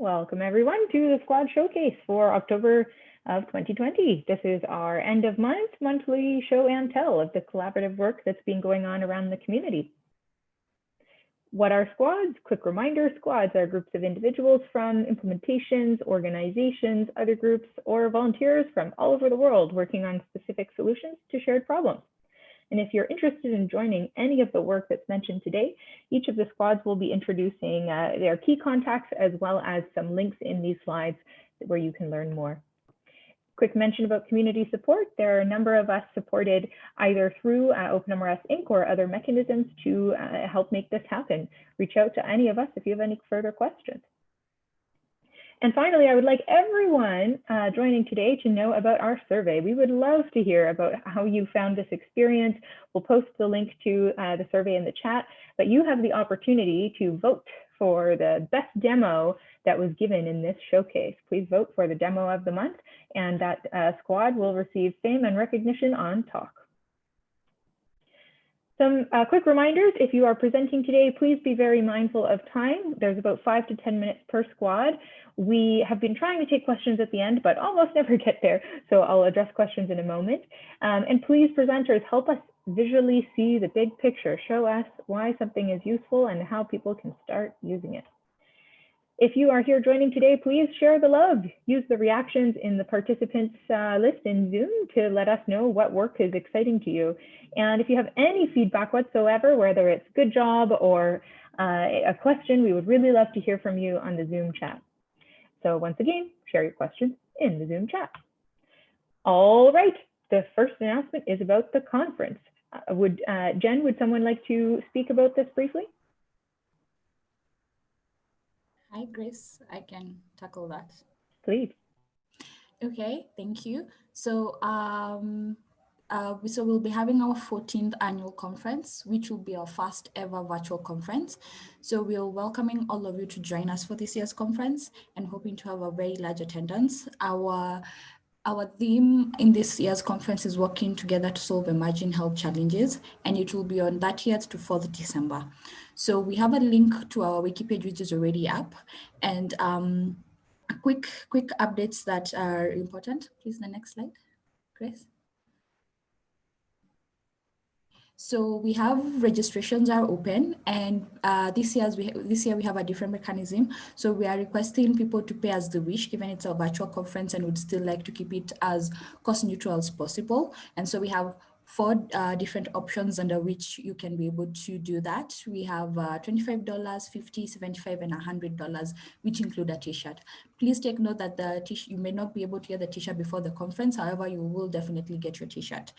Welcome everyone to the Squad Showcase for October of 2020. This is our end of month monthly show and tell of the collaborative work that's been going on around the community. What are squads? Quick reminder, squads are groups of individuals from implementations, organizations, other groups, or volunteers from all over the world working on specific solutions to shared problems. And if you're interested in joining any of the work that's mentioned today, each of the squads will be introducing uh, their key contacts as well as some links in these slides where you can learn more. Quick mention about community support. There are a number of us supported either through uh, OpenMRS Inc. or other mechanisms to uh, help make this happen. Reach out to any of us if you have any further questions. And finally, I would like everyone uh, joining today to know about our survey. We would love to hear about how you found this experience. We'll post the link to uh, the survey in the chat, but you have the opportunity to vote for the best demo that was given in this showcase. Please vote for the demo of the month, and that uh, squad will receive fame and recognition on talk. Some uh, quick reminders, if you are presenting today, please be very mindful of time. There's about five to 10 minutes per squad. We have been trying to take questions at the end, but almost never get there. So I'll address questions in a moment. Um, and please, presenters, help us visually see the big picture. Show us why something is useful and how people can start using it. If you are here joining today, please share the love. Use the reactions in the participants uh, list in Zoom to let us know what work is exciting to you. And if you have any feedback whatsoever, whether it's good job or uh, a question, we would really love to hear from you on the Zoom chat. So once again, share your questions in the Zoom chat. All right, the first announcement is about the conference. Uh, would uh, Jen, would someone like to speak about this briefly? Hi, Grace. I can tackle that. Please. Okay, thank you. So, um, uh, so we'll be having our 14th annual conference, which will be our first ever virtual conference. So we're welcoming all of you to join us for this year's conference and hoping to have a very large attendance. Our our theme in this year's conference is working together to solve emerging health challenges, and it will be on 30th to 4th December. So we have a link to our wiki page, which is already up, and um, quick, quick updates that are important. Please, the next slide, Grace. So we have registrations are open and uh, this, year's we, this year we have a different mechanism. So we are requesting people to pay as they wish, given it's a virtual conference and would still like to keep it as cost neutral as possible. And so we have four uh, different options under which you can be able to do that. We have uh, $25, $50, $75, and $100, which include a t-shirt. Please take note that the you may not be able to get the t-shirt before the conference. However, you will definitely get your t-shirt.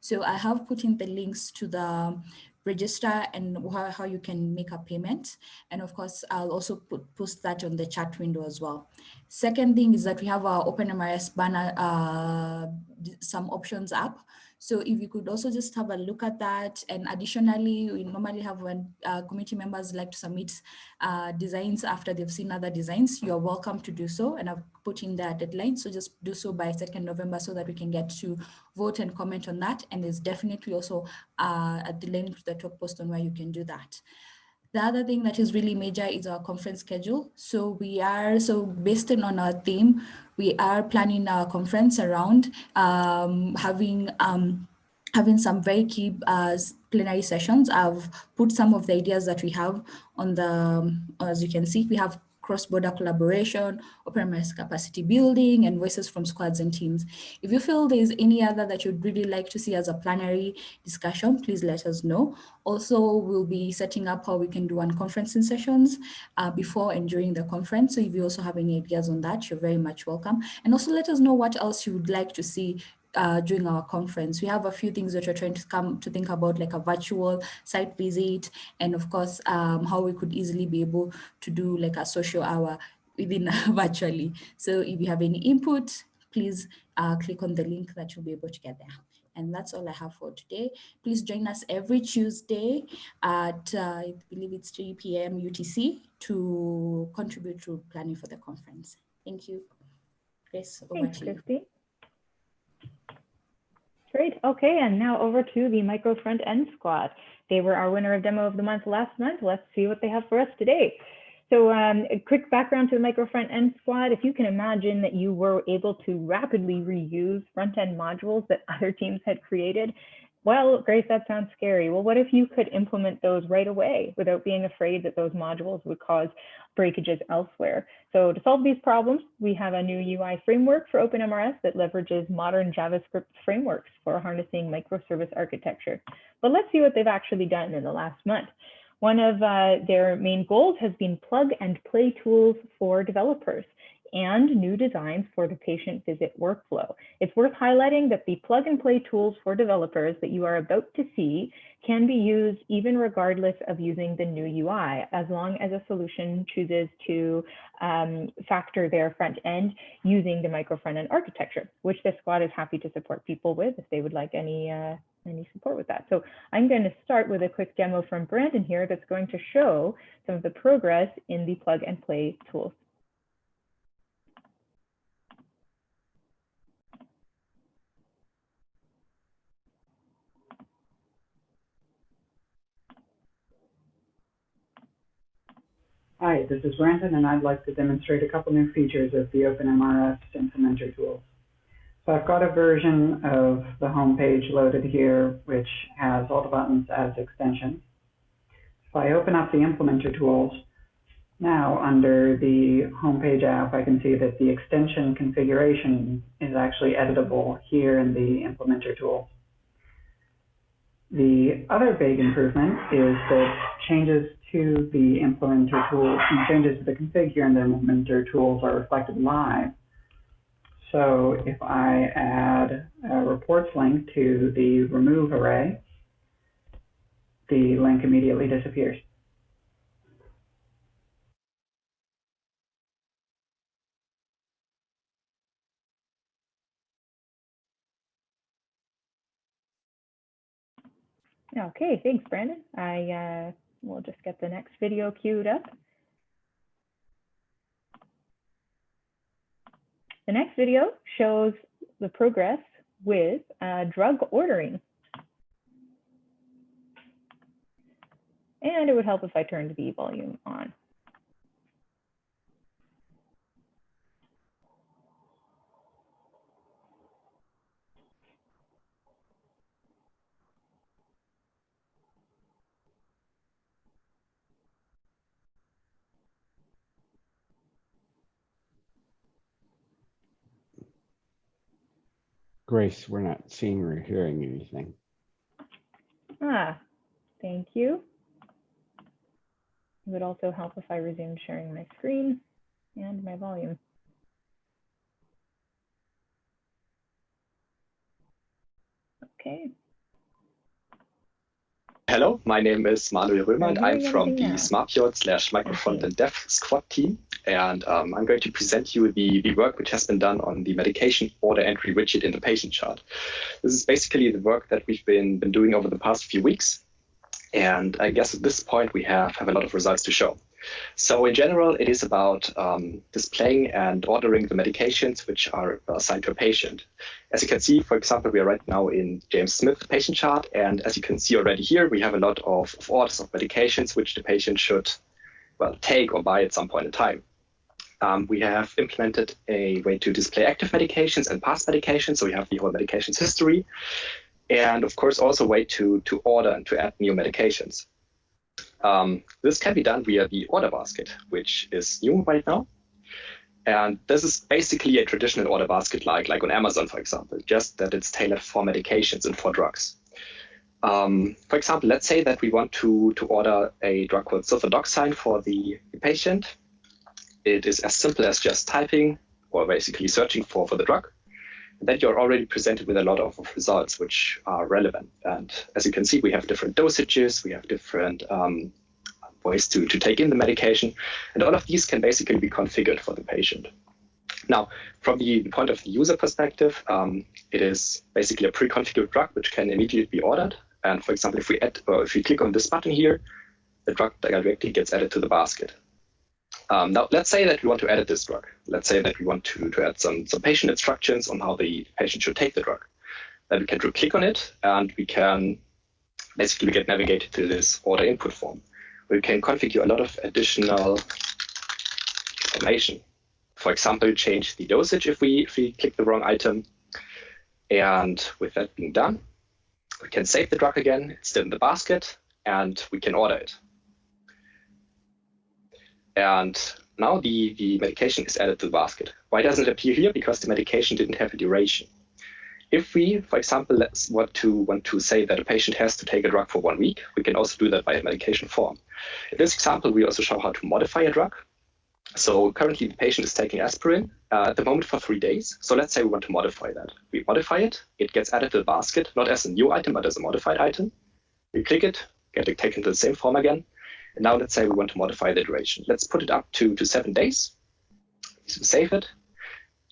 So I have put in the links to the register and how, you can make a payment. And of course, I'll also put, post that on the chat window as well. Second thing is that we have our OpenMRS banner, uh, some options app. So if you could also just have a look at that. And additionally, we normally have when uh, committee members like to submit uh, designs after they've seen other designs, you're welcome to do so. And I've put in the deadline. So just do so by 2nd November so that we can get to vote and comment on that. And there's definitely also uh, a link to the top post on where you can do that. The other thing that is really major is our conference schedule. So we are, so based on our theme, we are planning our conference around um, having um, having some very key uh, plenary sessions. I've put some of the ideas that we have on the, um, as you can see, we have cross-border collaboration, OpenMRS capacity building, and voices from squads and teams. If you feel there's any other that you'd really like to see as a plenary discussion, please let us know. Also, we'll be setting up how we can do unconferencing sessions uh, before and during the conference. So if you also have any ideas on that, you're very much welcome. And also let us know what else you would like to see uh, during our conference. We have a few things that we're trying to come to think about, like a virtual site visit, and of course, um, how we could easily be able to do like a social hour within virtually. So if you have any input, please uh, click on the link that you'll be able to get there. And that's all I have for today. Please join us every Tuesday at, uh, I believe it's 3 p.m. UTC to contribute to planning for the conference. Thank you. Grace, over Thanks, to you. Christy. Great. Okay, and now over to the Micro Front End Squad. They were our winner of Demo of the Month last month. Let's see what they have for us today. So um, a quick background to the micro front end squad. If you can imagine that you were able to rapidly reuse front end modules that other teams had created, well, Grace, that sounds scary. Well, what if you could implement those right away without being afraid that those modules would cause breakages elsewhere? So to solve these problems, we have a new UI framework for OpenMRS that leverages modern JavaScript frameworks for harnessing microservice architecture. But let's see what they've actually done in the last month. One of uh, their main goals has been plug and play tools for developers and new designs for the patient visit workflow. It's worth highlighting that the plug and play tools for developers that you are about to see can be used even regardless of using the new UI, as long as a solution chooses to um, factor their front end using the micro front end architecture, which the squad is happy to support people with if they would like any uh, any support with that. So I'm going to start with a quick demo from Brandon here that's going to show some of the progress in the plug and play tools. Hi, this is Brandon, and I'd like to demonstrate a couple new features of the OpenMRS implementer tools. So I've got a version of the home page loaded here, which has all the buttons as extensions. If I open up the implementer tools, now under the home page app, I can see that the extension configuration is actually editable here in the implementer tools. The other big improvement is that changes to the implementer tools and changes to the config here in the implementer tools are reflected live so if I add a reports link to the remove array, the link immediately disappears. Okay, thanks, Brandon. I uh, will just get the next video queued up. The next video shows the progress with uh, drug ordering. And it would help if I turned the volume on. Grace, we're not seeing or hearing anything. Ah, thank you. It would also help if I resumed sharing my screen and my volume. Okay. Hello, my name is Manuel Römer and I'm from the SmartPiot slash Microfrontend Dev squad team. And um, I'm going to present you the, the work which has been done on the medication order entry widget in the patient chart. This is basically the work that we've been, been doing over the past few weeks. And I guess at this point we have, have a lot of results to show. So in general, it is about um, displaying and ordering the medications which are assigned to a patient. As you can see, for example, we are right now in James Smith patient chart. And as you can see already here, we have a lot of, of orders of medications which the patient should well, take or buy at some point in time. Um, we have implemented a way to display active medications and past medications. So we have the whole medications history. And of course, also a way to, to order and to add new medications. Um, this can be done via the order basket, which is new right now. And this is basically a traditional order basket like, like on Amazon, for example, just that it's tailored for medications and for drugs. Um, for example, let's say that we want to, to order a drug called sulfadoxine for the, patient. It is as simple as just typing or basically searching for, for the drug then you're already presented with a lot of, results which are relevant. And as you can see, we have different dosages, we have different um, ways to, to take in the medication, and all of these can basically be configured for the patient. Now, from the point of the user perspective, um, it is basically a pre-configured drug which can immediately be ordered. And for example, if we add, or if we click on this button here, the drug directly gets added to the basket. Um, now, let's say that we want to edit this drug. Let's say that we want to, to add some, some patient instructions on how the patient should take the drug. Then we can click on it and we can basically get navigated to this order input form. we can configure a lot of additional information. For example, change the dosage if we, if we click the wrong item. And with that being done, we can save the drug again. It's still in the basket, and we can order it. And now the, the medication is added to the basket. Why doesn't it appear here? Because the medication didn't have a duration. If we, for example, let's want to want to say that a patient has to take a drug for one week, we can also do that by a medication form. In this example, we also show how to modify a drug. So currently the patient is taking aspirin uh, at the moment for three days. So let's say we want to modify that. We modify it, it gets added to the basket, not as a new item, but as a modified item. We click it, get it taken to the same form again. And now let's say we want to modify the duration. Let's put it up to, to seven days. So save it.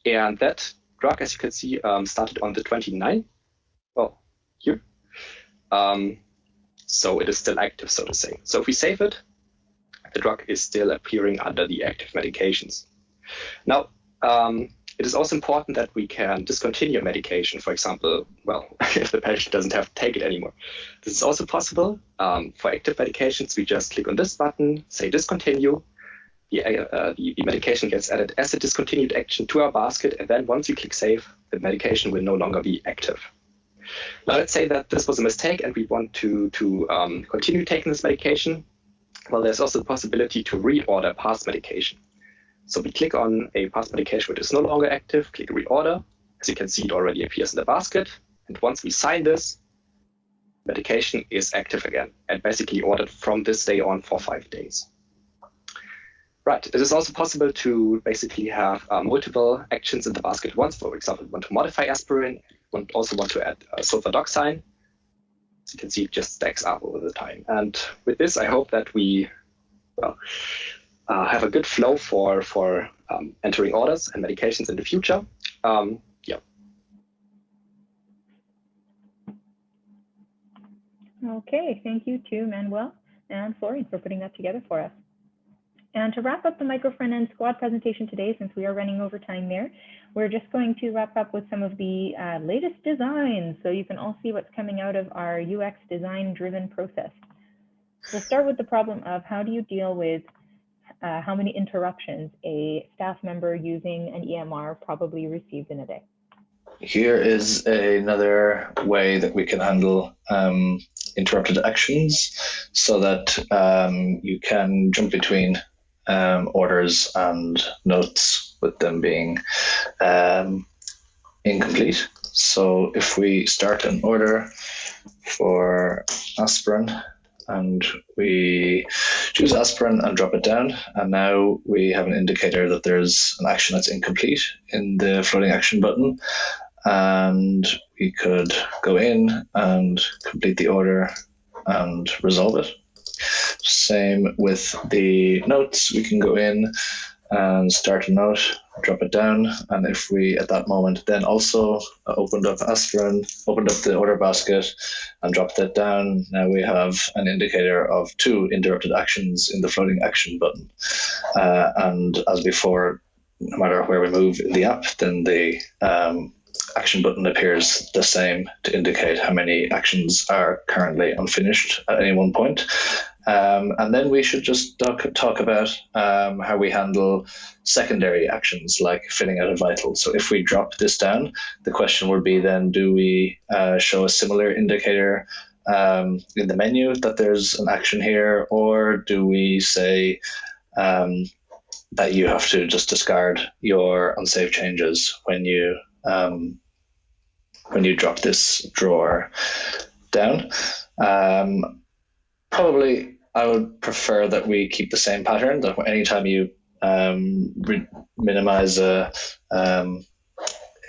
And that drug, as you can see, um, started on the 29th. Well, here. Um, so it is still active, so to say. So if we save it, the drug is still appearing under the active medications. Now, um, it is also important that we can discontinue medication, for example, well, if the patient doesn't have to take it anymore. This is also possible. Um, for active medications, we just click on this button, say discontinue. The, uh, the, the, medication gets added as a discontinued action to our basket, and then once you click save, the medication will no longer be active. Now let's say that this was a mistake and we want to, to um, continue taking this medication. Well, there's also the possibility to reorder past medication. So we click on a past medication which is no longer active, click reorder. As you can see, it already appears in the basket. And once we sign this, medication is active again and basically ordered from this day on for five days. Right, it is also possible to basically have uh, multiple actions in the basket once. For example, want to modify aspirin, we also want to add uh, sulfadoxine. As you can see, it just stacks up over the time. And with this, I hope that we well, uh, have a good flow for, for um, entering orders and medications in the future. Um, yeah. Okay, thank you to Manuel and Florian for putting that together for us. And to wrap up the microfront-end squad presentation today, since we are running over time there, we're just going to wrap up with some of the uh, latest designs so you can all see what's coming out of our UX design-driven process. We'll start with the problem of how do you deal with uh, how many interruptions a staff member using an EMR probably receives in a day. Here is another way that we can handle um, interrupted actions so that um, you can jump between um, orders and notes with them being um, incomplete. So if we start an order for aspirin and we choose aspirin and drop it down. And now we have an indicator that there's an action that's incomplete in the floating action button. And we could go in and complete the order and resolve it. Same with the notes, we can go in and start a note, drop it down. And if we, at that moment, then also opened up aspirin, opened up the order basket and dropped that down, now we have an indicator of two interrupted actions in the floating action button. Uh, and as before, no matter where we move in the app, then the um, action button appears the same to indicate how many actions are currently unfinished at any one point. Um, and then we should just talk, talk about um, how we handle secondary actions like filling out a vital. So if we drop this down, the question would be then, do we uh, show a similar indicator um, in the menu that there's an action here, or do we say um, that you have to just discard your unsafe changes when you um, when you drop this drawer down? Um, probably I would prefer that we keep the same pattern. That anytime you um, minimize a um,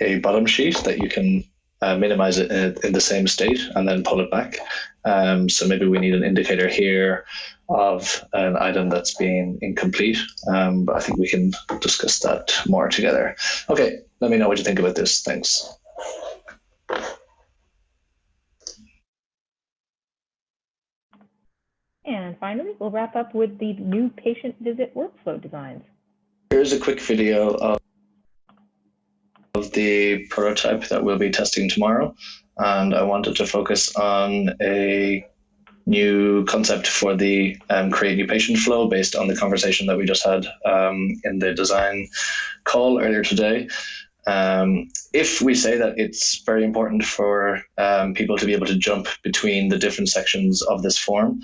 a bottom sheet, that you can uh, minimize it in, in, the same state and then pull it back. Um, so maybe we need an indicator here of an item that's being incomplete. Um, but I think we can discuss that more together. Okay, let me know what you think about this. Thanks. And finally, we'll wrap up with the new patient visit workflow designs. Here's a quick video of, of the prototype that we'll be testing tomorrow. And I wanted to focus on a new concept for the um, create new patient flow based on the conversation that we just had um, in the design call earlier today. Um, if we say that it's very important for um, people to be able to jump between the different sections of this form,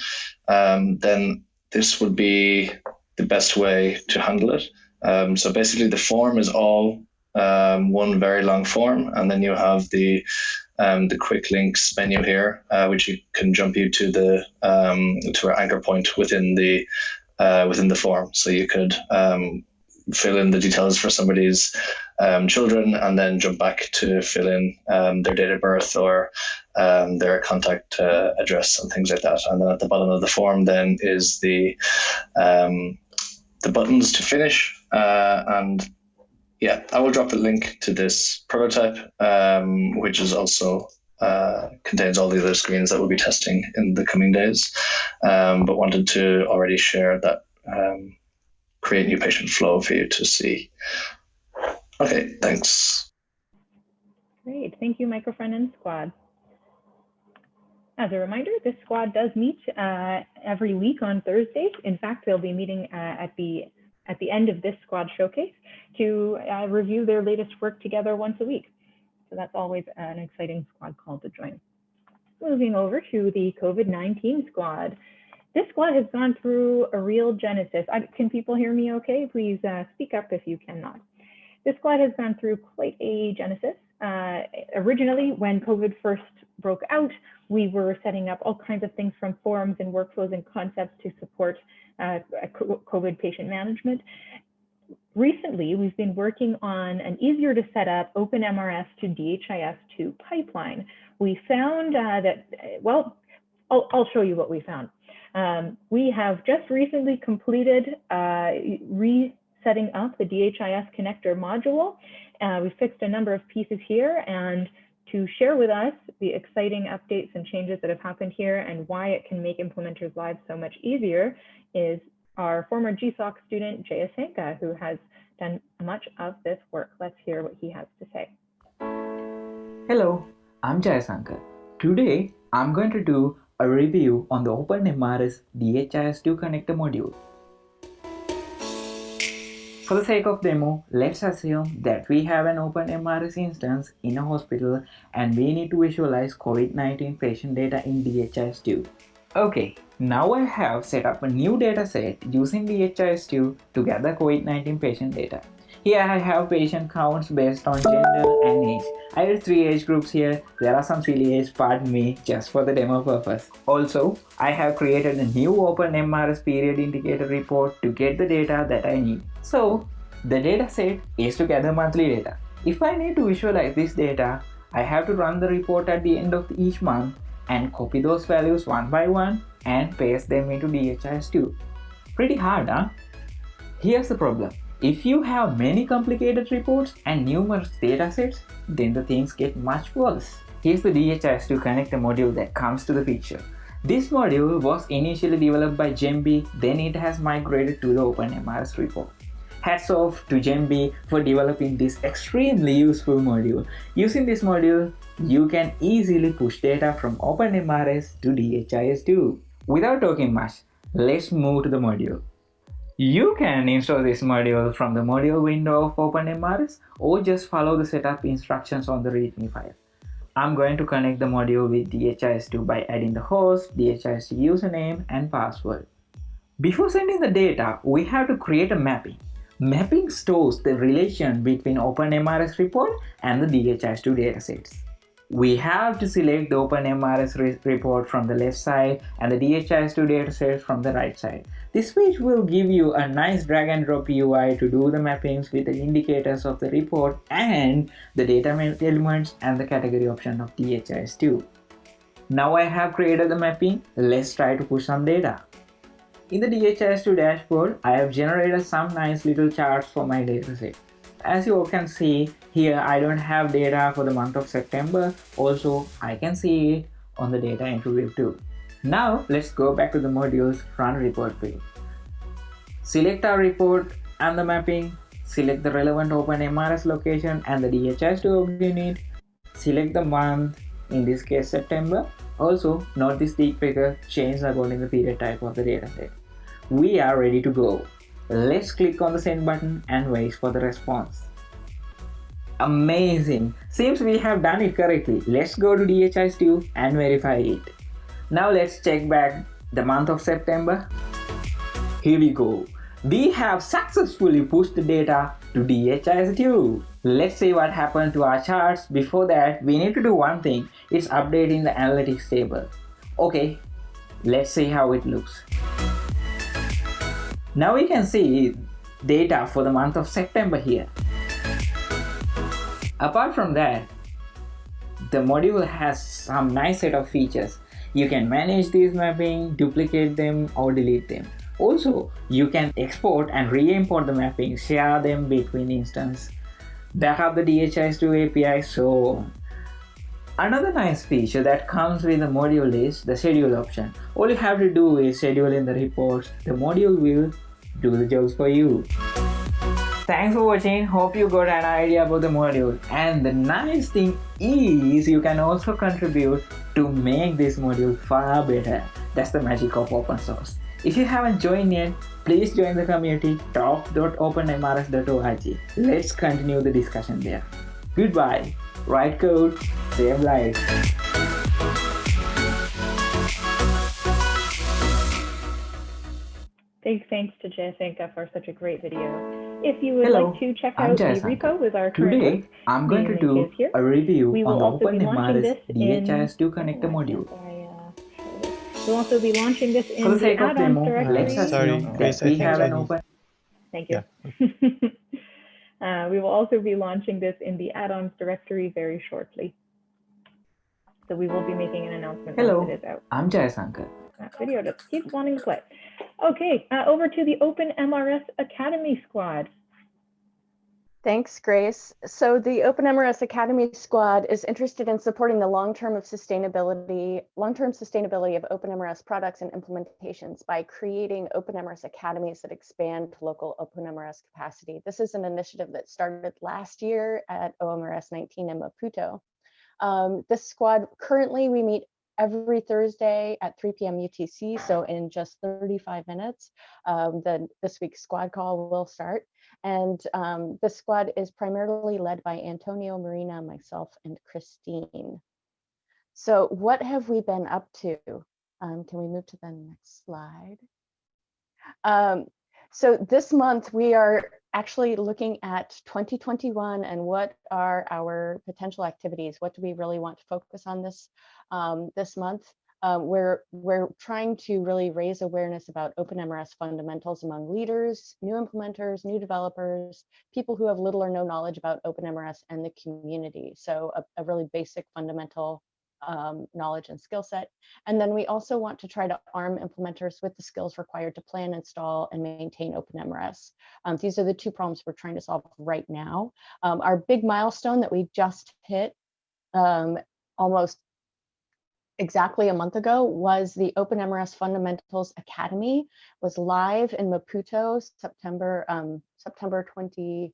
um, then this would be the best way to handle it. Um, so basically, the form is all um, one very long form, and then you have the um, the quick links menu here, uh, which you can jump you to the to our anchor point within the uh, within the form. So you could fill in the details for somebody's um, children and then jump back to fill in um, their date of birth or um, their contact uh, address and things like that. And then at the bottom of the form then is the um, the buttons to finish. Uh, and yeah, I will drop a link to this prototype, um, which is also uh, contains all the other screens that we'll be testing in the coming days. Um, but wanted to already share that create new patient flow for you to see. Okay, thanks. Great, thank you, Microfrontend Squad. As a reminder, this squad does meet uh, every week on Thursdays. In fact, they'll be meeting uh, at the at the end of this squad showcase to uh, review their latest work together once a week. So that's always an exciting squad call to join. Moving over to the COVID-19 squad. This squad has gone through a real genesis. I, can people hear me okay? Please uh, speak up if you cannot. This squad has gone through quite a genesis. Uh, originally, when COVID first broke out, we were setting up all kinds of things from forums and workflows and concepts to support uh, COVID patient management. Recently, we've been working on an easier to set up OpenMRS to DHIS2 pipeline. We found uh, that, well, I'll, I'll show you what we found. Um, we have just recently completed uh, resetting up the DHIS connector module. Uh, we fixed a number of pieces here and to share with us the exciting updates and changes that have happened here and why it can make implementers' lives so much easier is our former GSOC student, Jayasanka, who has done much of this work. Let's hear what he has to say. Hello, I'm Jayasanka. Today, I'm going to do a review on the OpenMRS DHIS2 connector module. For the sake of demo, let's assume that we have an OpenMRS instance in a hospital and we need to visualize COVID-19 patient data in DHIS2. Okay, now I have set up a new dataset using DHIS2 to gather COVID-19 patient data. Here I have patient counts based on gender and age. I have three age groups here. There are some silly age, pardon me, just for the demo purpose. Also, I have created a new OpenMRS period indicator report to get the data that I need. So, the data set is to gather monthly data. If I need to visualize this data, I have to run the report at the end of each month and copy those values one by one and paste them into DHIS2. Pretty hard, huh? Here's the problem. If you have many complicated reports and numerous datasets, then the things get much worse. Here's the DHIS2 connector module that comes to the picture. This module was initially developed by Jembi, then it has migrated to the OpenMRS report. Hats off to Jembi for developing this extremely useful module. Using this module, you can easily push data from OpenMRS to DHIS2. Without talking much, let's move to the module. You can install this module from the module window of OpenMRS or just follow the setup instructions on the README file. I'm going to connect the module with DHIS2 by adding the host, DHIS2 username and password. Before sending the data, we have to create a mapping. Mapping stores the relation between OpenMRS report and the DHIS2 datasets we have to select the OpenMRS re report from the left side and the DHIS2 dataset from the right side. This page will give you a nice drag and drop UI to do the mappings with the indicators of the report and the data elements and the category option of DHIS2. Now I have created the mapping, let's try to push some data. In the DHIS2 dashboard, I have generated some nice little charts for my dataset as you all can see here I don't have data for the month of September also I can see it on the data entry view too now let's go back to the modules run report page select our report and the mapping select the relevant OpenMRS location and the DHIS2 unit select the month in this case September Also, note this deep figure changes according to the period type of the dataset. We are ready to go. Let's click on the send button and wait for the response. Amazing! Seems we have done it correctly. Let's go to DHIS2 and verify it. Now let's check back the month of September. Here we go. We have successfully pushed the data to DHIS2. Let's see what happened to our charts. Before that, we need to do one thing. It's updating the analytics table. Okay, let's see how it looks. Now we can see data for the month of September here. Apart from that, the module has some nice set of features. You can manage these mapping, duplicate them or delete them. Also, you can export and re-import the mappings, share them between instances, back up the DHIS2 API, so. Another nice feature that comes with the module is the schedule option. All you have to do is schedule in the reports. The module will do the jobs for you. Thanks for watching. Hope you got an idea about the module. And the nice thing is you can also contribute to make this module far better. That's the magic of open source. If you haven't joined yet, please join the community talk.openmrs.org. Let's continue the discussion there. Goodbye. Write code, save lives. Big thanks to Jayasanka for such a great video. If you would Hello, like to check I'm out the Jayasanka. repo with our current Today, work, I'm going to do here. a review We on will the also be launching OpenMRS this in. DHIS2 Oh, connector module. I, uh. We'll also be launching this in the the sake of add-ons directory. let's sorry, assume that we have an open Thank you. uh, we will also be launching this in the add-ons directory very shortly. So we will be making an announcement Hello. once it is out. I'm Jayasanka. That video just keeps wanting to play. Okay, uh, over to the OpenMRS Academy Squad. Thanks, Grace. So the OpenMRS Academy Squad is interested in supporting the long-term of sustainability, long-term sustainability of OpenMRS products and implementations by creating OpenMRS academies that expand local OpenMRS capacity. This is an initiative that started last year at OMRS 19 in Maputo. Um, this squad, currently we meet every Thursday at 3 p.m. UTC. So in just 35 minutes, um, the, this week's squad call will start. And um, the squad is primarily led by Antonio, Marina, myself, and Christine. So what have we been up to? Um, can we move to the next slide? So this month we are actually looking at 2021 and what are our potential activities? What do we really want to focus on this um, this month? Um, we're, we're trying to really raise awareness about OpenMRS fundamentals among leaders, new implementers, new developers, people who have little or no knowledge about OpenMRS and the community. So a, a really basic fundamental um, knowledge and skill set. And then we also want to try to arm implementers with the skills required to plan, install, and maintain OpenMRS. Um, these are the two problems we're trying to solve right now. Um, our big milestone that we just hit um, almost exactly a month ago was the OpenMRS Fundamentals Academy was live in Maputo September um, September 29th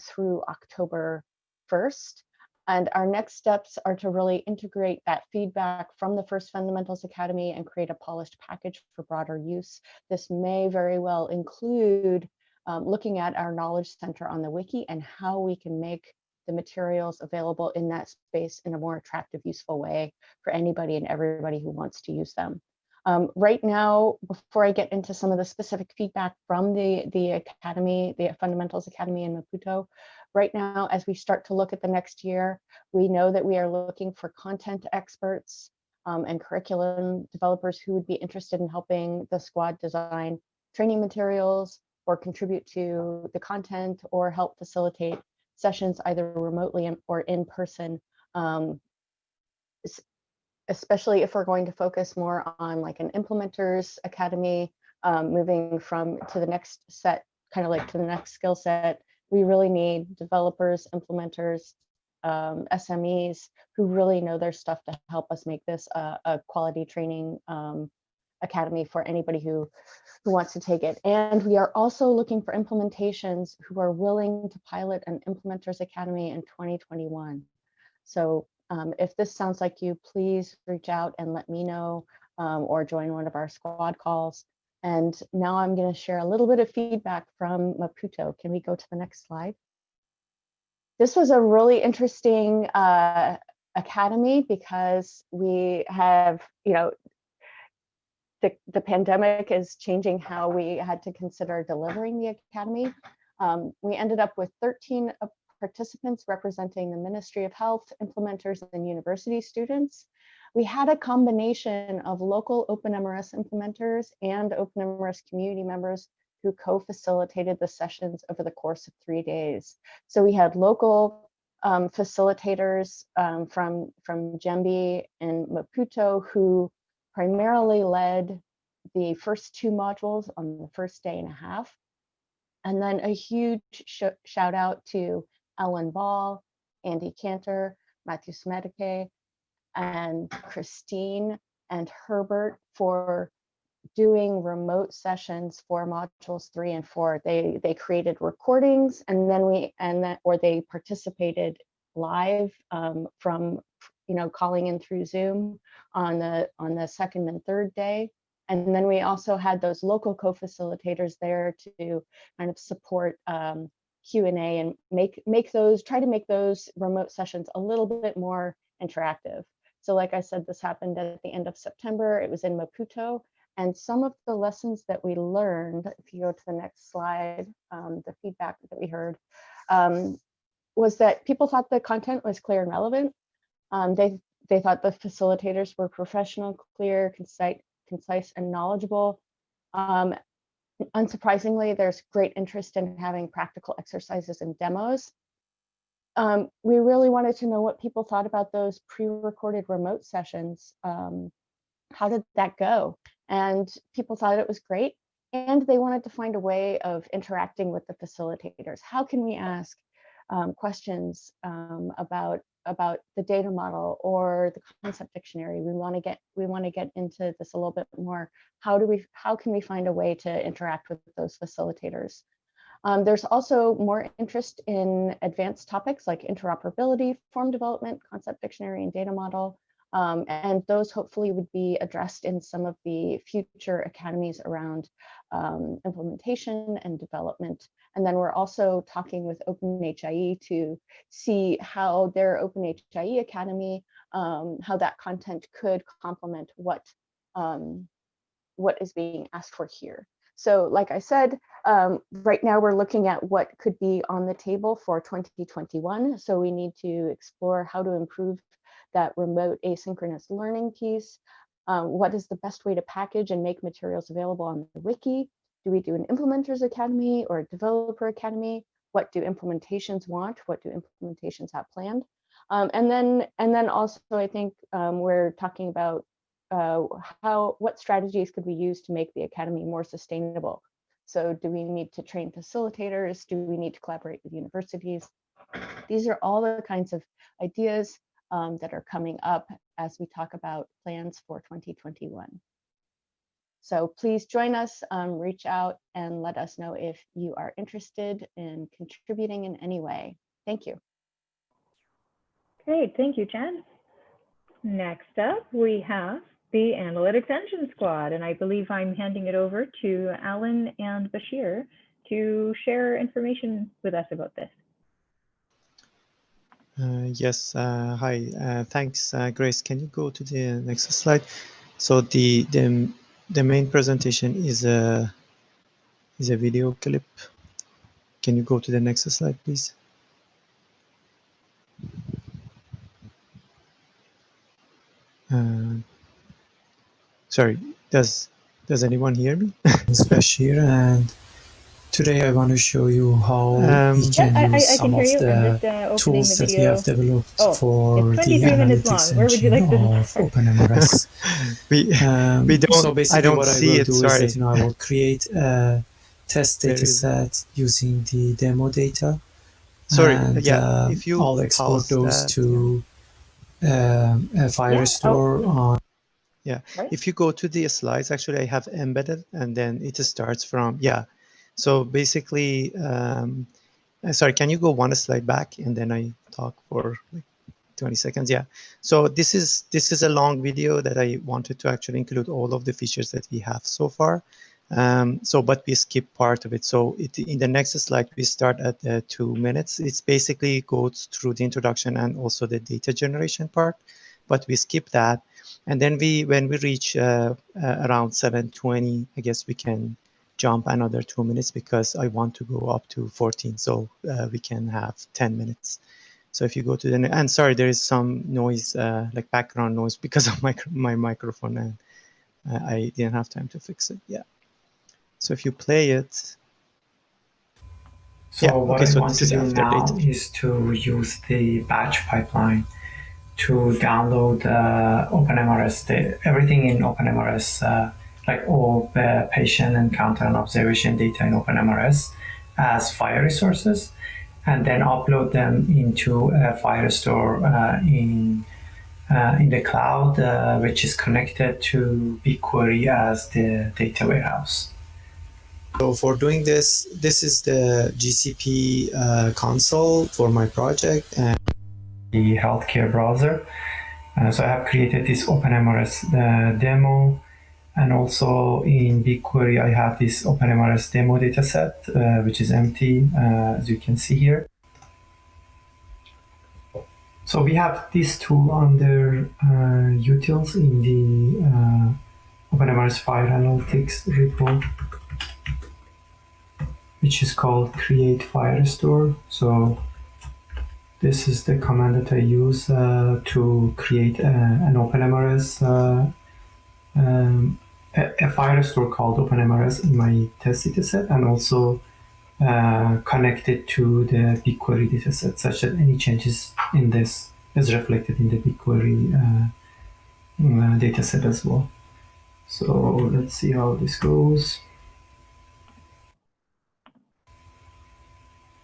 through October 1st. And our next steps are to really integrate that feedback from the first Fundamentals Academy and create a polished package for broader use. This may very well include um, looking at our knowledge center on the wiki and how we can make the materials available in that space in a more attractive, useful way for anybody and everybody who wants to use them. Um, right now, before I get into some of the specific feedback from the, the Academy, the Fundamentals Academy in Maputo, right now, as we start to look at the next year, we know that we are looking for content experts um, and curriculum developers who would be interested in helping the squad design training materials or contribute to the content or help facilitate sessions either remotely or in person, um, especially if we're going to focus more on like an implementers academy, um, moving from to the next set, kind of like to the next skill set, we really need developers, implementers, um, SMEs who really know their stuff to help us make this a, a quality training um, academy for anybody who who wants to take it. And we are also looking for implementations who are willing to pilot an implementers academy in 2021. So Um, if this sounds like you, please reach out and let me know um, or join one of our squad calls. And now I'm going to share a little bit of feedback from Maputo. Can we go to the next slide? This was a really interesting uh, academy because we have, you know, the, the pandemic is changing how we had to consider delivering the academy. Um, we ended up with 13 participants representing the Ministry of Health, implementers, and university students. We had a combination of local OpenMRS implementers and OpenMRS community members who co-facilitated the sessions over the course of three days. So we had local um, facilitators um, from, from Jembi and Maputo who primarily led the first two modules on the first day and a half. And then a huge sh shout out to Ellen Ball, Andy Kanter, Matthew Smedeke, and Christine and Herbert for doing remote sessions for modules three and four. They they created recordings and then we and then or they participated live um, from you know calling in through Zoom on the on the second and third day. And then we also had those local co-facilitators there to kind of support um, Q&A and make make those try to make those remote sessions a little bit more interactive. So like I said, this happened at the end of September. It was in Maputo. And some of the lessons that we learned, if you go to the next slide, um, the feedback that we heard, um, was that people thought the content was clear and relevant. Um, they, they thought the facilitators were professional, clear, concise, concise and knowledgeable. Um, unsurprisingly, there's great interest in having practical exercises and demos. Um, we really wanted to know what people thought about those pre-recorded remote sessions. Um, how did that go? And people thought it was great. And they wanted to find a way of interacting with the facilitators. How can we ask um, questions um, about about the data model or the concept dictionary. We want to get we want to get into this a little bit more. How do we how can we find a way to interact with those facilitators? Um, there's also more interest in advanced topics like interoperability, form development, concept dictionary, and data model. Um, and those hopefully would be addressed in some of the future academies around um, implementation and development. And then we're also talking with OpenHIE to see how their OpenHIE Academy, um, how that content could complement what, um, what is being asked for here. So like I said, um, right now we're looking at what could be on the table for 2021. So we need to explore how to improve that remote asynchronous learning piece. Um, what is the best way to package and make materials available on the wiki? Do we do an implementers academy or a developer academy? What do implementations want? What do implementations have planned? Um, and then and then also I think um, we're talking about uh, how what strategies could we use to make the academy more sustainable? So do we need to train facilitators? Do we need to collaborate with universities? These are all the kinds of ideas um, that are coming up as we talk about plans for 2021. So please join us, um, reach out and let us know if you are interested in contributing in any way. Thank you. Great, thank you, Jen. Next up, we have the Analytics Engine Squad, and I believe I'm handing it over to Alan and Bashir to share information with us about this. Uh, yes, uh, hi, uh, thanks, Grace. Can you go to the next slide? So the the the main presentation is a is a video clip. Can you go to the next slide, please? Uh, sorry, does does anyone hear me? it's Bashir and Today I want to show you how um, we can yeah, use I, I some can of the, the, uh, tools the that we have developed oh, for the analytics Where would you like of OpenMRS. we, um, we don't, so basically I don't what see I will it, do sorry. is that you know, I will create a test There data set using the demo data. Sorry, and, yeah, uh, if you I'll export those that, to um, a FHIR store on Yeah, Right. if you go to the slides, actually I have embedded and then it starts from, yeah. So basically, um, uh, sorry, can you go one slide back and then I talk for like 20 seconds. Yeah. So this is this is a long video that I wanted to actually include all of the features that we have so far. Um, so, but we skip part of it. So it, in the next slide, we start at uh, two minutes. It's basically goes through the introduction and also the data generation part, but we skip that. And then we, when we reach uh, uh, around 720, I guess we can jump another two minutes because I want to go up to 14. So uh, we can have 10 minutes. So if you go to the, and sorry, there is some noise, uh, like background noise because of my, my microphone and uh, I didn't have time to fix it. Yeah. So if you play it. So yeah, what okay, I so want to this is do after now data. is to use the batch pipeline to download uh, OpenMRS, the, everything in OpenMRS, uh, like all the patient encounter and observation data in OpenMRS as file resources, and then upload them into a FHIR store uh, in uh, in the cloud, uh, which is connected to BigQuery as the data warehouse. So for doing this, this is the GCP uh, console for my project and the healthcare browser. Uh, so I have created this OpenMRS uh, demo and also in BigQuery I have this OpenMRS demo dataset uh, which is empty uh, as you can see here. So we have this tool under uh, utils in the uh, OpenMRS FHIR Analytics repo which is called create FHIR store. So this is the command that I use uh, to create a, an OpenMRS, uh, um, a, a FHIR store called OpenMRS in my test dataset and also uh, connect it to the BigQuery dataset such that any changes in this is reflected in the BigQuery uh, uh, dataset as well. So let's see how this goes.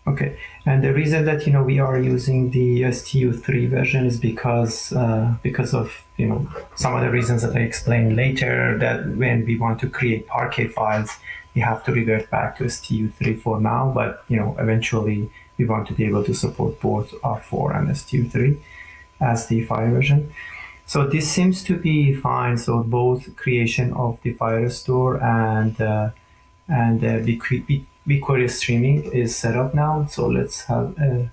Okay, and the reason that you know we are using the STU3 version is because uh, because of you know some of the reasons that I explained later. That when we want to create Parquet files, we have to revert back to STU3 for now. But you know eventually we want to be able to support both R4 and STU3 as the FHIR version. So this seems to be fine. So both creation of the FHIR store and uh, and uh, BigQuery streaming is set up now. So let's have a,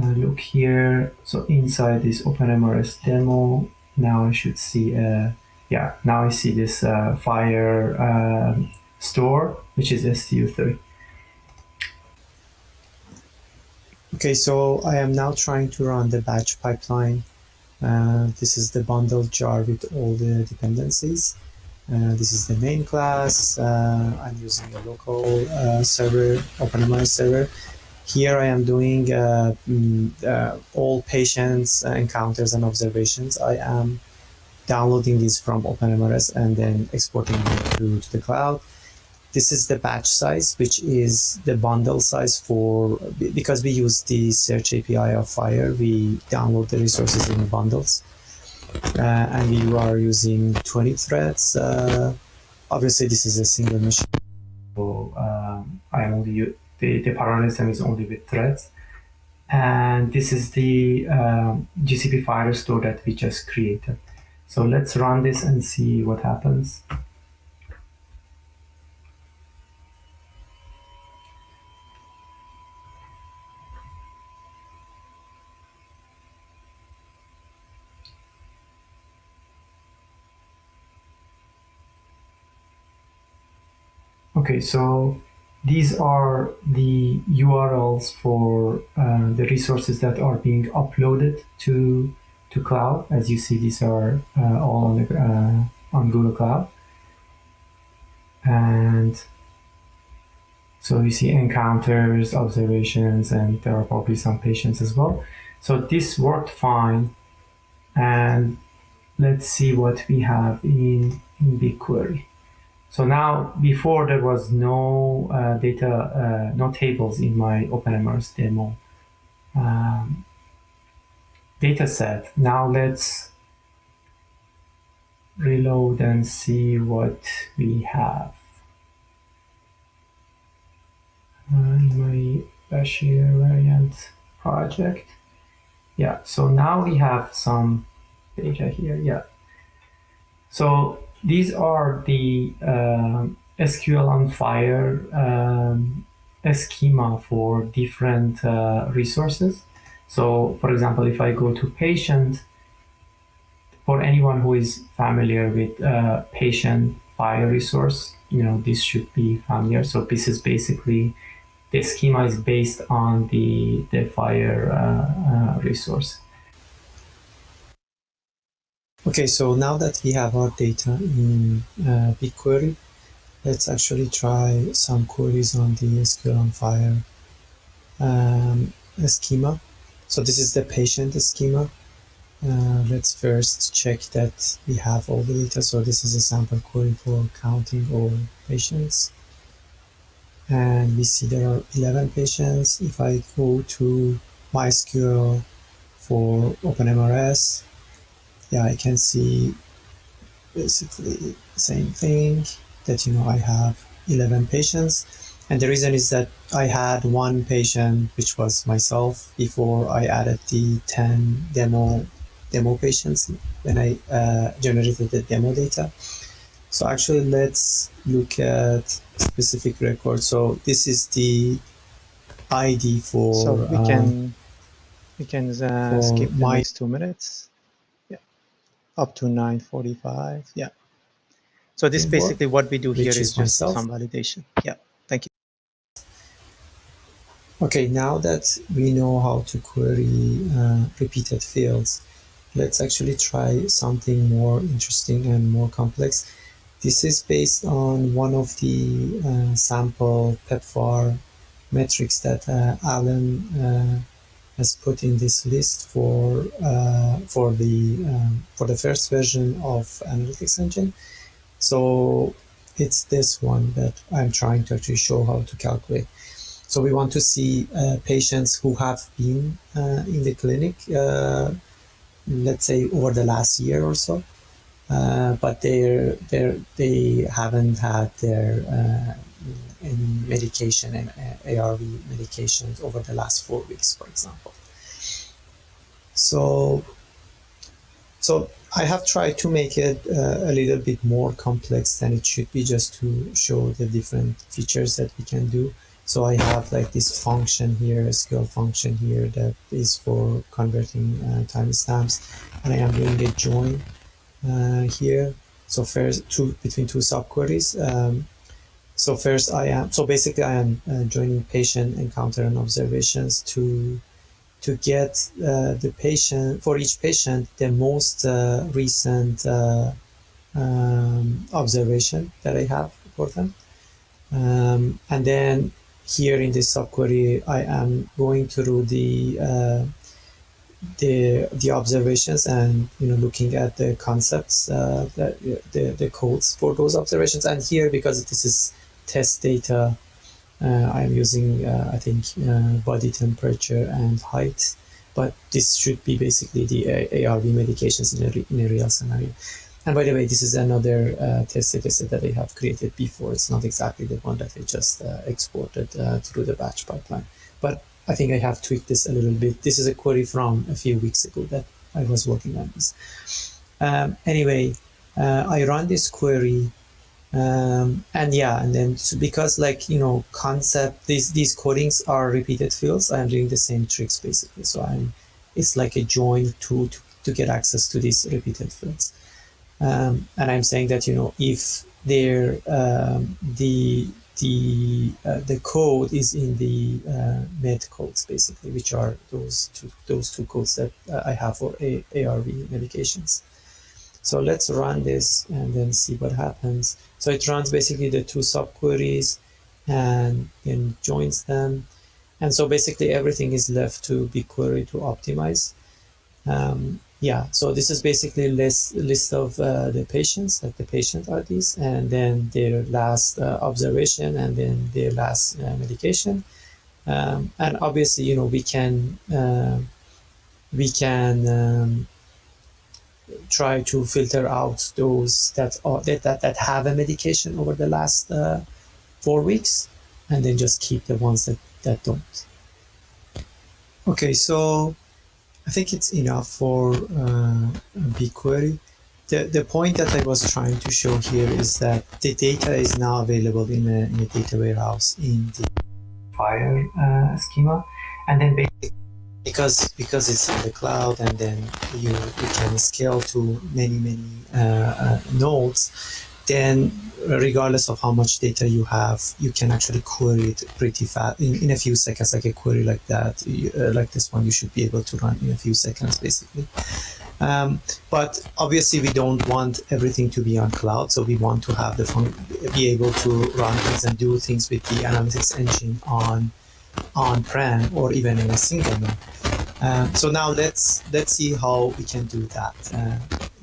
a, look here. So inside this OpenMRS demo, now I should see, uh, yeah, now I see this uh, FHIR uh, store, which is STU3. Okay, so I am now trying to run the batch pipeline. Uh, this is the bundled jar with all the dependencies. Uh, this is the main class. Uh, I'm using a local uh, server, OpenMRS server. Here I am doing mm, all patients encounters and observations. I am downloading these from OpenMRS and then exporting them to, to the cloud. This is the batch size, which is the bundle size for, because we use the search API of FHIR, we download the resources in bundles. Uh, and you are using 20 threads. Uh, obviously, this is a single machine. So um, I am only the, the parallelism is only with threads. And this is the um, GCP FHIR store that we just created. So let's run this and see what happens. Okay, so these are the URLs for uh, the resources that are being uploaded to to cloud. As you see, these are uh, all on the uh, on Google Cloud, and so you see encounters, observations, and there are probably some patients as well. So this worked fine, and let's see what we have in in BigQuery. So now, before there was no uh, data, uh, no tables in my OpenMRS demo um, data set. Now let's reload and see what we have. Uh, my Bashir variant project. Yeah, so now we have some data here. Yeah. So these are the uh, SQL on FHIR um, schema for different uh, resources. So for example, if I go to patient, for anyone who is familiar with uh, patient FHIR resource, you know, this should be familiar. So this is basically, the schema is based on the, the FHIR uh, uh, resource. Okay, so now that we have our data in uh, BigQuery, let's actually try some queries on the SQL on FHIR um, schema. So this is the patient schema. Uh, let's first check that we have all the data. So this is a sample query for counting all patients. And we see there are 11 patients. If I go to MySQL for OpenMRS, yeah, I can see basically the same thing that, you know, I have 11 patients. And the reason is that I had one patient, which was myself, before I added the 10 demo demo patients when I uh, generated the demo data. So actually, let's look at specific record. So this is the ID for. So we uh, can we can uh, skip the my- next two minutes. Up to 9:45. Yeah. So this basically what we do here is just myself. some validation. Yeah. Thank you. Okay, now that we know how to query uh, repeated fields, let's actually try something more interesting and more complex. This is based on one of the uh, sample PEPFAR metrics that uh, Alan uh, has put in this list for uh, for the um, for the first version of Analytics Engine. So it's this one that I'm trying to actually show how to calculate. So we want to see uh, patients who have been uh, in the clinic, uh, let's say over the last year or so, uh, but they're, they're, they haven't had their any medication and ARV medications over the last four weeks, for example. So, so I have tried to make it uh, a little bit more complex than it should be, just to show the different features that we can do. So I have like this function here, a SQL function here that is for converting uh, timestamps, and I am doing a join uh, here. So first, two between two subqueries. Um, so first, I am so basically I am uh, joining patient encounter and observations to to get uh, the patient for each patient the most uh, recent uh, um, observation that I have for them, um, and then here in this subquery I am going through the uh, the the observations and you know looking at the concepts uh, that the the codes for those observations. And here because this is test data uh, I'm using uh, I think uh, body temperature and height but this should be basically the ARV medications in a, in a real scenario and by the way this is another uh, test data set that I have created before it's not exactly the one that I just uh, exported uh, through the batch pipeline but I think I have tweaked this a little bit. This is a query from a few weeks ago that I was working on this. Um, anyway, I run this query, um, and yeah, and then because like you know concept these these codings are repeated fields, I'm doing the same tricks basically. So I'm it's like a join tool to, to get access to these repeated fields, um, and I'm saying that you know if there um, the the uh, the code is in the uh, med codes basically, which are those two those two codes that uh, I have for A- ARV medications. So let's run this and then see what happens. So it runs basically the two subqueries and then joins them. And so basically everything is left to BigQuery to optimize. Um, yeah, so this is basically list list of uh, the patients, like the patient IDs, and then their last uh, observation, and then their last uh, medication. Um, and obviously, you know, we can uh, we can um, try to filter out those that are that, that that have a medication over the last uh, four weeks, and then just keep the ones that that don't. Okay, so I think it's enough for uh, BigQuery. The, the point that I was trying to show here is that the data is now available in a, in a data warehouse in the FHIR uh, schema. And then because because it's in the cloud and then you, you can scale to many, many uh, uh, nodes, then regardless of how much data you have, you can actually query it pretty fast in, in a few seconds, like a query like that, you, uh, like this one, you should be able to run in a few seconds, basically. Um, but obviously we don't want everything to be on cloud, so we want to have the fun be able to run things and do things with the analytics engine on on-prem or even in a single node. Um, so now let's let's see how we can do that. Uh,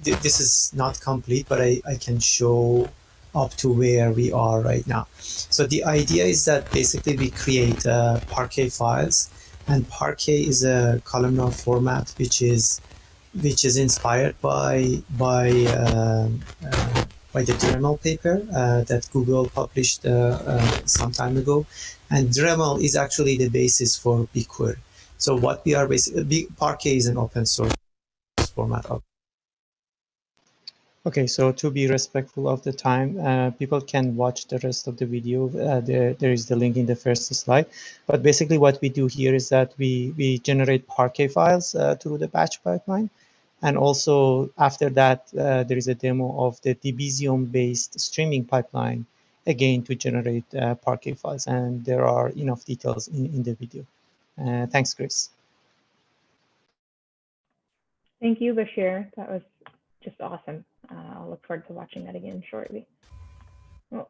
th this is not complete, but I, I can show up to where we are right now. So the idea is that basically we create uh, Parquet files, and Parquet is a columnar format which is which is inspired by by uh, uh, by the Dremel paper uh, that Google published uh, uh, some time ago, and Dremel is actually the basis for BigQuery. So what we are basically Parquet is an open source format Okay, so to be respectful of the time, uh, people can watch the rest of the video. Uh, there, there is the link in the first slide. But basically what we do here is that we, we generate Parquet files uh, through the batch pipeline. And also after that, uh, there is a demo of the Debezium-based streaming pipeline, again, to generate uh, Parquet files. And there are enough details in, in the video. Uh, thanks, Chris. Thank you, Bashir. That was just awesome. Uh, I'll look forward to watching that again shortly. Oh,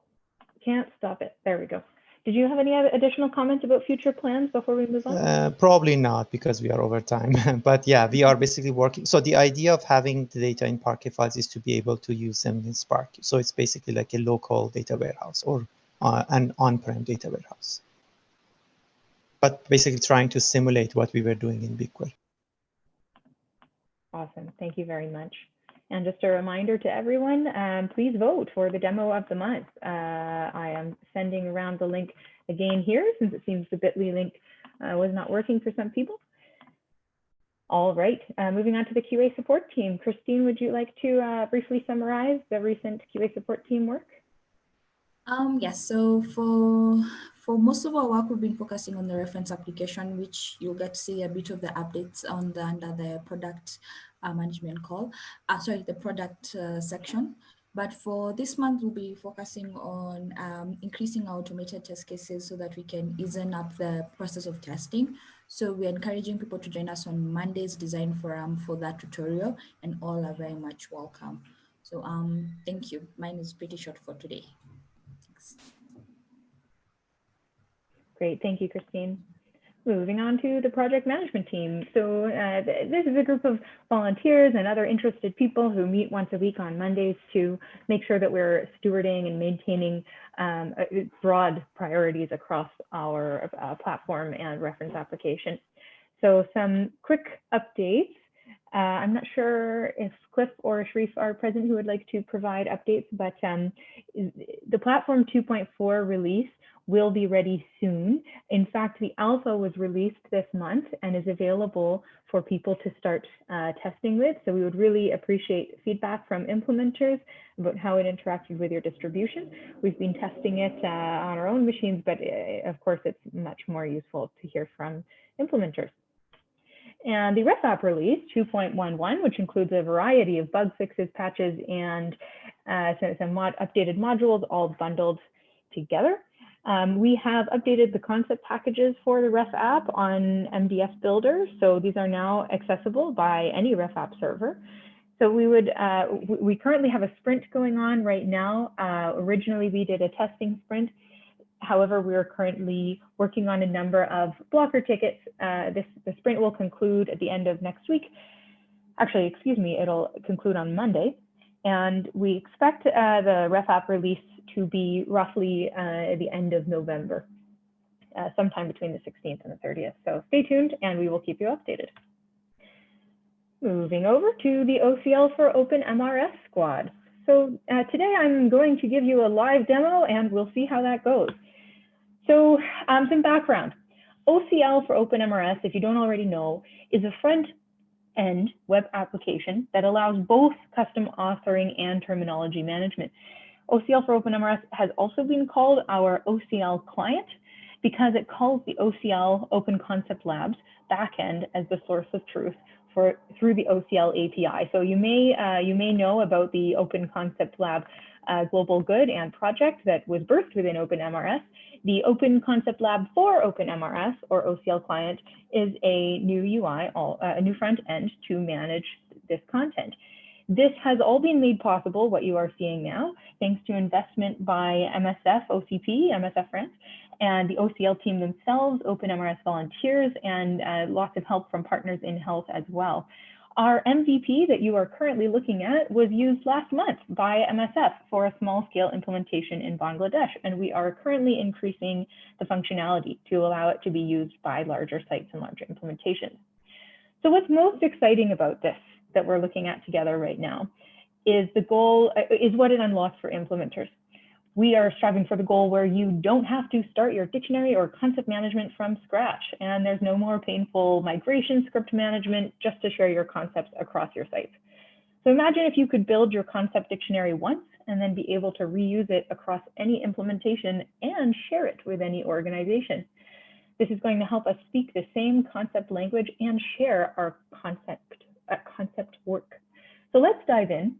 can't stop it. There we go. Did you have any additional comments about future plans before we move on? Uh, probably not because we are over time. but yeah, we are basically working. So the idea of having the data in Parquet files is to be able to use them in Spark. So it's basically like a local data warehouse or uh, an on-prem data warehouse. But basically trying to simulate what we were doing in BigQuery. Awesome. Thank you very much. And just a reminder to everyone, um, please vote for the demo of the month. Uh, I am sending around the link again here since it seems the bit.ly link uh, was not working for some people. All right, uh, moving on to the QA support team. Christine, would you like to uh, briefly summarize the recent QA support team work? Um, yes, so for for most of our work, we've been focusing on the reference application, which you'll get to see a bit of the updates on the under the product management call, uh, sorry, the product uh, section. But for this month, we'll be focusing on um, increasing our automated test cases so that we can easen up the process of testing. So we're encouraging people to join us on Monday's design forum for that tutorial and all are very much welcome. So um, thank you. Mine is pretty short for today. Thanks. Great, thank you, Christine. Moving on to the project management team. So uh, this is a group of volunteers and other interested people who meet once a week on Mondays to make sure that we're stewarding and maintaining um, broad priorities across our uh, platform and reference application. So some quick updates. Uh, I'm not sure if Cliff or Sharif are present who would like to provide updates, but um, the Platform 2.4 release will be ready soon. In fact, the alpha was released this month and is available for people to start uh, testing with. So we would really appreciate feedback from implementers about how it interacted with your distribution. We've been testing it uh, on our own machines, but uh, of course, it's much more useful to hear from implementers. And the RefApp release 2.11, which includes a variety of bug fixes, patches, and uh, some, some mod updated modules all bundled together. Um, we have updated the concept packages for the Ref app on MDF Builder. So these are now accessible by any Ref app server. So we would, uh, we currently have a sprint going on right now. Uh, originally, we did a testing sprint. However, we are currently working on a number of blocker tickets. Uh, this the sprint will conclude at the end of next week. Actually, excuse me, it'll conclude on Monday. And we expect uh, the Ref app release to be roughly uh, the end of November, uh, sometime between the 16th and the 30th. So stay tuned and we will keep you updated. Moving over to the OCL for OpenMRS squad. So uh, today I'm going to give you a live demo and we'll see how that goes. So um, some background. OCL for OpenMRS, if you don't already know, is a front end web application that allows both custom authoring and terminology management. OCL for OpenMRS has also been called our OCL client because it calls the OCL Open Concept Labs backend as the source of truth for through the OCL API. So you may uh, you may know about the Open Concept Lab uh, global good and project that was birthed within OpenMRS. The Open Concept Lab for OpenMRS or OCL client is a new UI, all, uh, a new front end to manage this content. This has all been made possible, what you are seeing now, thanks to investment by MSF, OCP, MSF France, and the OCL team themselves, OpenMRS volunteers, and uh, lots of help from partners in health as well. Our MVP that you are currently looking at was used last month by MSF for a small scale implementation in Bangladesh, and we are currently increasing the functionality to allow it to be used by larger sites and larger implementations. So what's most exciting about this that we're looking at together right now is the goal, uh, is what it unlocks for implementers we are striving for the goal where you don't have to start your dictionary or concept management from scratch. And there's no more painful migration script management just to share your concepts across your sites. So imagine if you could build your concept dictionary once and then be able to reuse it across any implementation and share it with any organization. This is going to help us speak the same concept language and share our concept, uh, concept work. So let's dive in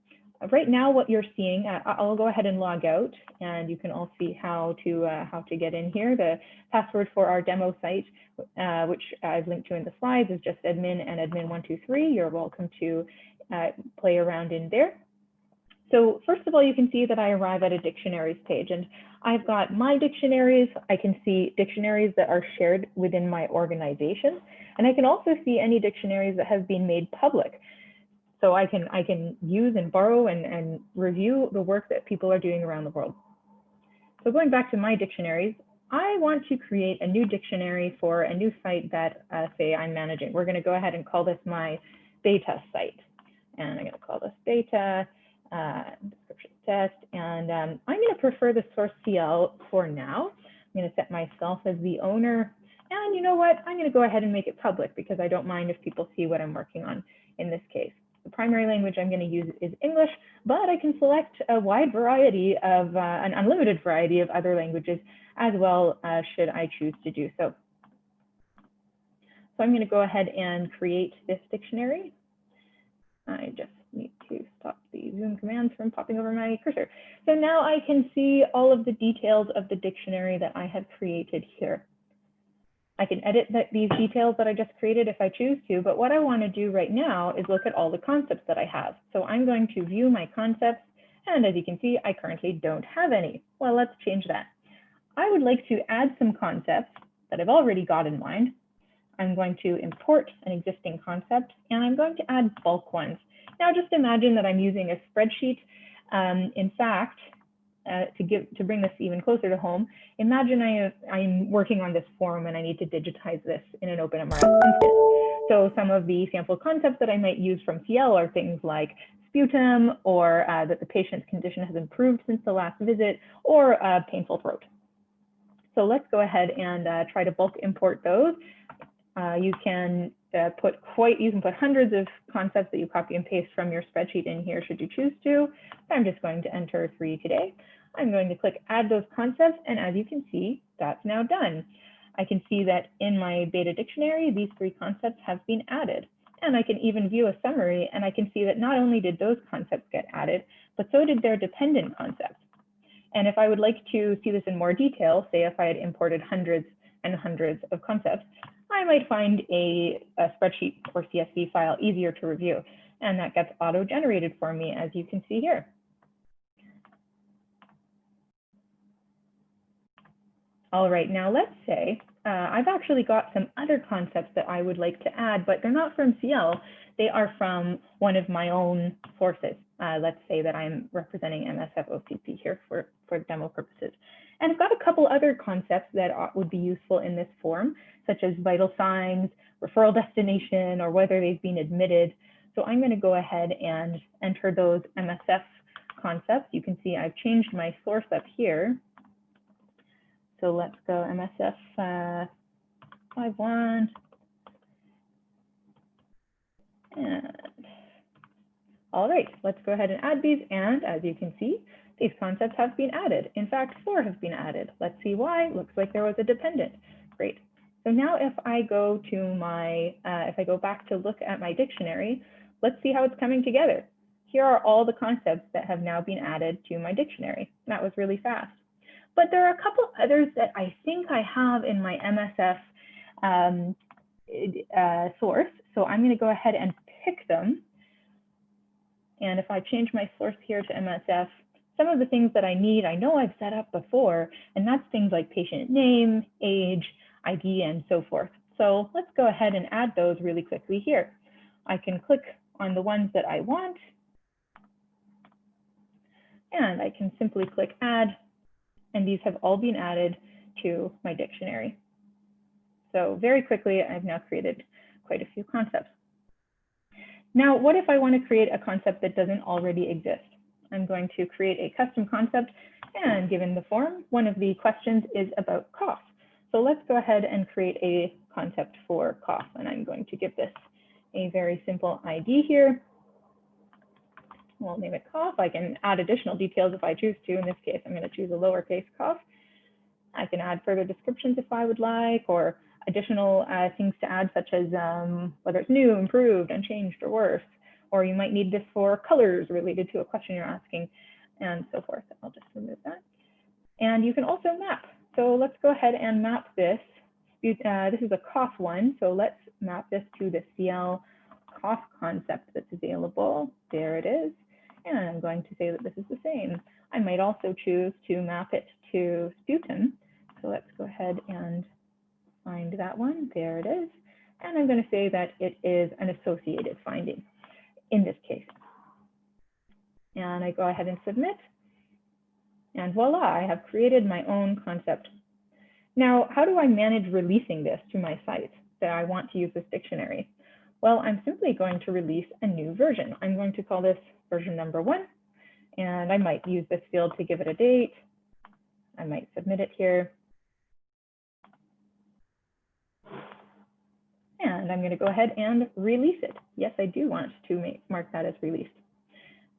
right now what you're seeing, uh, I'll go ahead and log out and you can all see how to uh, how to get in here. The password for our demo site, uh, which I've linked to in the slides, is just admin and admin123. You're welcome to uh, play around in there. So first of all, you can see that I arrive at a dictionaries page and I've got my dictionaries. I can see dictionaries that are shared within my organization. And I can also see any dictionaries that have been made public. So I can I can use and borrow and, and review the work that people are doing around the world. So going back to my dictionaries, I want to create a new dictionary for a new site that uh, say I'm managing. We're going to go ahead and call this my beta site. And I'm going to call this beta uh, description test. And um, I'm going to prefer the source CIEL for now. I'm going to set myself as the owner. And you know what? I'm going to go ahead and make it public because I don't mind if people see what I'm working on in this case. The primary language I'm going to use is English, but I can select a wide variety of, uh, an unlimited variety of other languages as well, uh, should I choose to do so. So I'm going to go ahead and create this dictionary. I just need to stop the Zoom commands from popping over my cursor. So now I can see all of the details of the dictionary that I have created here. I can edit the, these details that I just created if I choose to, but what I want to do right now is look at all the concepts that I have. So I'm going to view my concepts, and as you can see, I currently don't have any. Well, let's change that. I would like to add some concepts that I've already got in mind. I'm going to import an existing concept, and I'm going to add bulk ones. Now just imagine that I'm using a spreadsheet. Um, in fact, uh, to give to bring this even closer to home, imagine I I'm working on this form and I need to digitize this in an OpenMRS instance. So some of the sample concepts that I might use from CIEL are things like sputum or uh, that the patient's condition has improved since the last visit or uh, painful throat. So let's go ahead and uh, try to bulk import those. Uh, you can uh, put quite, you can put hundreds of concepts that you copy and paste from your spreadsheet in here should you choose to. I'm just going to enter three today. I'm going to click add those concepts. And as you can see, that's now done. I can see that in my beta dictionary, these three concepts have been added. And I can even view a summary and I can see that not only did those concepts get added, but so did their dependent concepts. And if I would like to see this in more detail, say if I had imported hundreds and hundreds of concepts, I might find a, a spreadsheet or CSV file easier to review. And that gets auto-generated for me, as you can see here. All right, now let's say uh, I've actually got some other concepts that I would like to add, but they're not from CIEL. They are from one of my own sources. Uh, let's say that I'm representing MSF OCP here for, for demo purposes. And I've got a couple other concepts that are, would be useful in this form, such as vital signs, referral destination, or whether they've been admitted. So I'm going to go ahead and enter those MSF concepts. You can see I've changed my source up here so let's go MSF uh, 51. And all right, let's go ahead and add these. And as you can see, these concepts have been added. In fact, four have been added. Let's see why. Looks like there was a dependent. Great. So now if I go to my, uh, if I go back to look at my dictionary, let's see how it's coming together. Here are all the concepts that have now been added to my dictionary. That was really fast. But there are a couple others that I think I have in my MSF um, uh, source. So I'm going to go ahead and them. And if I change my source here to MSF, some of the things that I need, I know I've set up before, and that's things like patient name, age, ID, and so forth. So let's go ahead and add those really quickly here. I can click on the ones that I want, and I can simply click add, and these have all been added to my dictionary. So very quickly, I've now created quite a few concepts. Now, what if I want to create a concept that doesn't already exist? I'm going to create a custom concept, and given the form, one of the questions is about cough. So let's go ahead and create a concept for cough, and I'm going to give this a very simple ID here. We'll name it cough. I can add additional details if I choose to. In this case, I'm going to choose a lowercase cough. I can add further descriptions if I would like, or additional uh, things to add, such as um, whether it's new, improved, unchanged, or worse. Or you might need this for colors related to a question you're asking, and so forth. I'll just remove that. And you can also map. So let's go ahead and map this. Uh, this is a cough one, so let's map this to the CIEL cough concept that's available. There it is. And I'm going to say that this is the same. I might also choose to map it to sputum. So let's go ahead and find that one. There it is. And I'm going to say that it is an associated finding in this case. And I go ahead and submit. And voila, I have created my own concept. Now, how do I manage releasing this to my site that I want to use this dictionary? Well, I'm simply going to release a new version. I'm going to call this version number one, and I might use this field to give it a date. I might submit it here. And I'm going to go ahead and release it. Yes, I do want to make, mark that as released.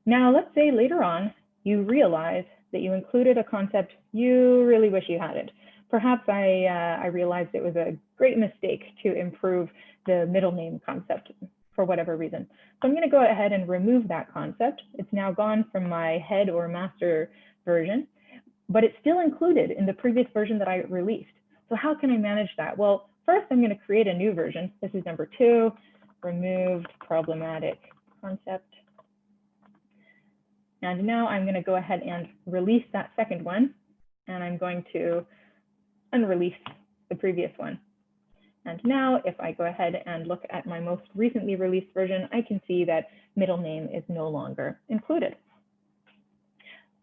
Now, let's say later on you realize that you included a concept you really wish you hadn't. Perhaps I, uh, I realized it was a great mistake to improve the middle name concept for whatever reason. So I'm going to go ahead and remove that concept. It's now gone from my head or master version, but it's still included in the previous version that I released. So how can I manage that? Well, first I'm going to create a new version. This is number two, removed problematic concept. And now I'm going to go ahead and release that second one. And I'm going to unrelease the previous one. And now if I go ahead and look at my most recently released version, I can see that middle name is no longer included.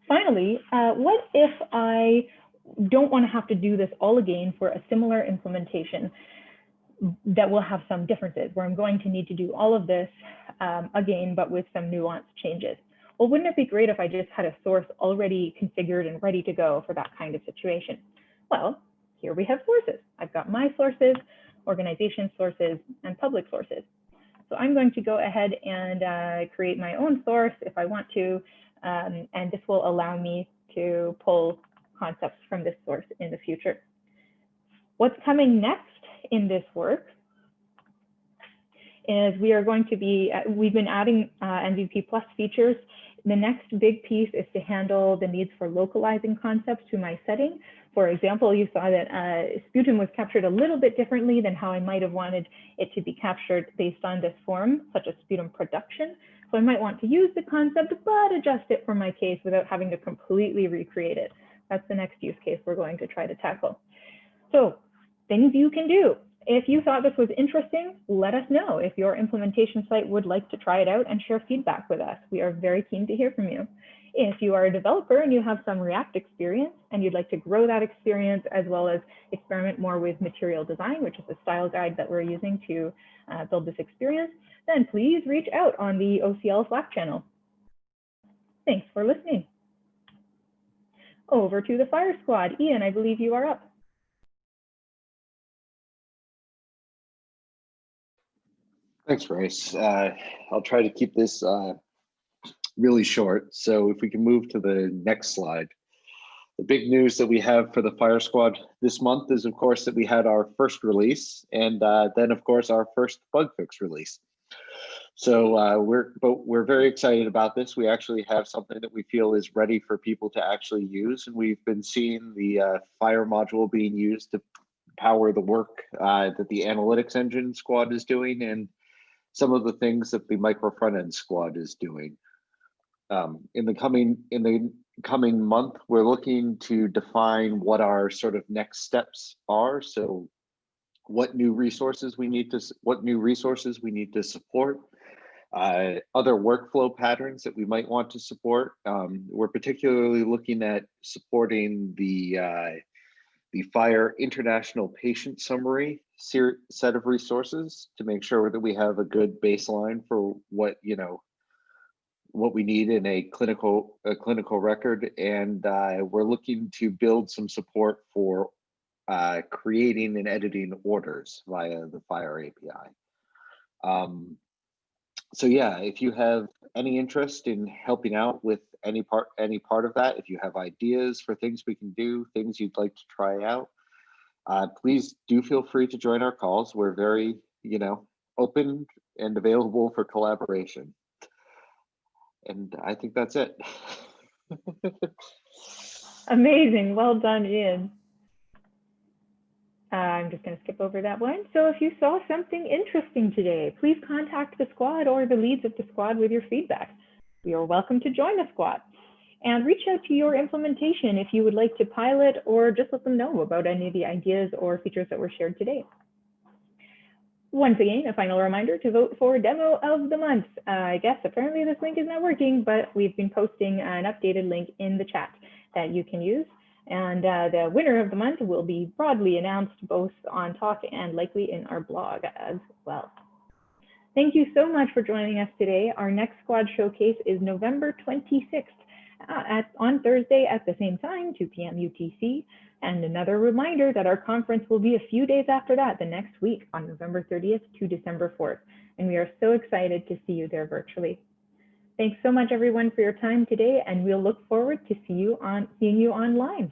Finally, uh, what if I don't want to have to do this all again for a similar implementation that will have some differences, where I'm going to need to do all of this um, again, but with some nuanced changes. Well, wouldn't it be great if I just had a source already configured and ready to go for that kind of situation? Well, here we have sources. I've got my sources, organization sources, and public sources. So I'm going to go ahead and uh, create my own source if I want to, um, and this will allow me to pull concepts from this source in the future. What's coming next in this work is we are going to be, uh, we've been adding uh, MVP Plus features. The next big piece is to handle the needs for localizing concepts to my setting. For example, you saw that uh, sputum was captured a little bit differently than how I might have wanted it to be captured based on this form, such as sputum production. So I might want to use the concept, but adjust it for my case without having to completely recreate it. That's the next use case we're going to try to tackle. So things you can do. If you thought this was interesting, let us know if your implementation site would like to try it out and share feedback with us. We are very keen to hear from you. If you are a developer and you have some React experience and you'd like to grow that experience as well as experiment more with material design, which is the style guide that we're using to uh, build this experience, then please reach out on the OCL Slack channel. Thanks for listening. Over to the FHIR squad. Ian, I believe you are up. Thanks, Grace. Uh, I'll try to keep this uh, really short. So if we can move to the next slide. The big news that we have for the FHIR Squad this month is, of course, that we had our first release and uh, then, of course, our first bug fix release. So uh, we're but we're very excited about this. We actually have something that we feel is ready for people to actually use, and we've been seeing the uh, FHIR module being used to power the work uh, that the Analytics Engine Squad is doing, and some of the things that the Microfrontend Squad is doing. Um, in the coming in the coming month, we're looking to define what our sort of next steps are. So what new resources we need to, what new resources we need to support, uh, other workflow patterns that we might want to support. Um, we're particularly looking at supporting the uh, the FHIR International Patient Summary set of resources to make sure that we have a good baseline for what you know what we need in a clinical a clinical record, and uh, we're looking to build some support for uh, creating and editing orders via the FHIR API. Um, so yeah, if you have any interest in helping out with any part any part of that, if you have ideas for things we can do, things you'd like to try out, uh, please do feel free to join our calls. We're very, you know, open and available for collaboration. And I think that's it. Amazing. Well done, Ian. I'm just going to skip over that one. So if you saw something interesting today, please contact the squad or the leads of the squad with your feedback. You are welcome to join the squad and reach out to your implementation if you would like to pilot or just let them know about any of the ideas or features that were shared today. Once again, a final reminder to vote for demo of the month. Uh, I guess apparently this link is not working, but we've been posting an updated link in the chat that you can use. And uh, the winner of the month will be broadly announced both on talk and likely in our blog as well. Thank you so much for joining us today. Our next squad showcase is November 26th uh, at, on Thursday at the same time, 2 p.m. UTC. And another reminder that our conference will be a few days after that, the next week on November 30th to December 4th. And we are so excited to see you there virtually. Thanks so much, everyone, for your time today, and we'll look forward to see you on, seeing you online.